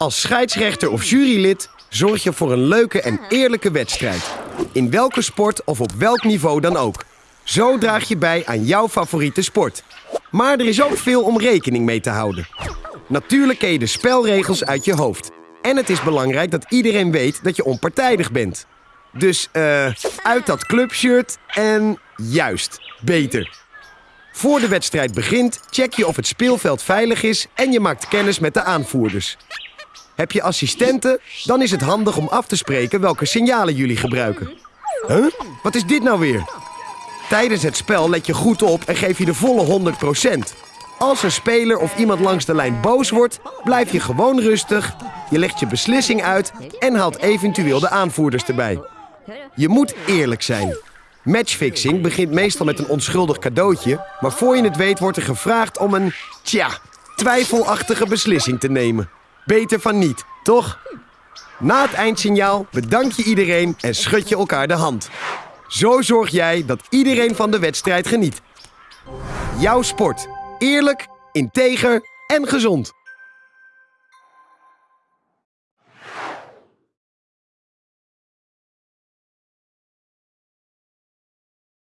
Als scheidsrechter of jurylid zorg je voor een leuke en eerlijke wedstrijd. In welke sport of op welk niveau dan ook. Zo draag je bij aan jouw favoriete sport. Maar er is ook veel om rekening mee te houden. Natuurlijk ken je de spelregels uit je hoofd. En het is belangrijk dat iedereen weet dat je onpartijdig bent. Dus eh, uit dat clubshirt en juist, beter. Voor de wedstrijd begint, check je of het speelveld veilig is en je maakt kennis met de aanvoerders. Heb je assistenten, dan is het handig om af te spreken welke signalen jullie gebruiken. Huh? Wat is dit nou weer? Tijdens het spel let je goed op en geef je de volle 100%. Als een speler of iemand langs de lijn boos wordt, blijf je gewoon rustig. Je legt je beslissing uit en haalt eventueel de aanvoerders erbij. Je moet eerlijk zijn. Matchfixing begint meestal met een onschuldig cadeautje, maar voor je het weet wordt er gevraagd om een, tja, twijfelachtige beslissing te nemen. Beter van niet, toch? Na het eindsignaal bedank je iedereen en schud je elkaar de hand. Zo zorg jij dat iedereen van de wedstrijd geniet. Jouw sport. Eerlijk, integer en gezond.